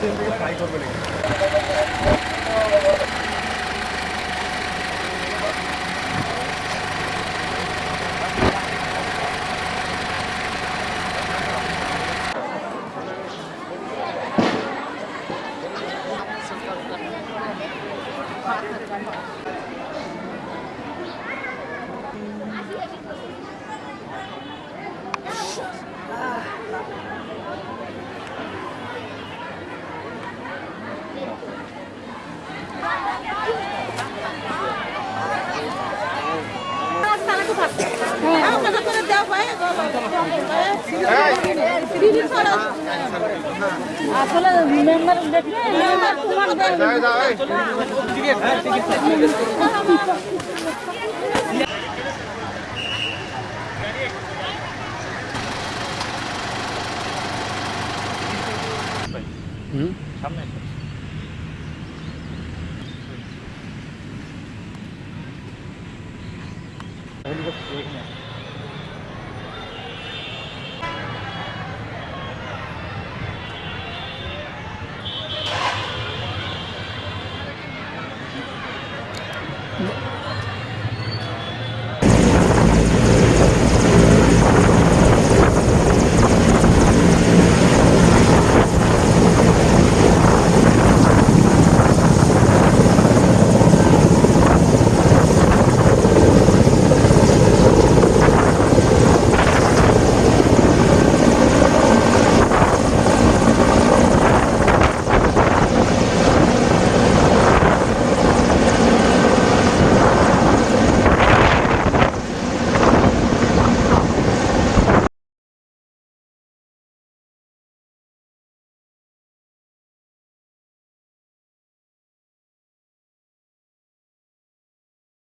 তিন থেকে ফ্রাই করবে নাকি Thank you. আসলে মেম্বার দেখলে মেম্বার তোমার সামনে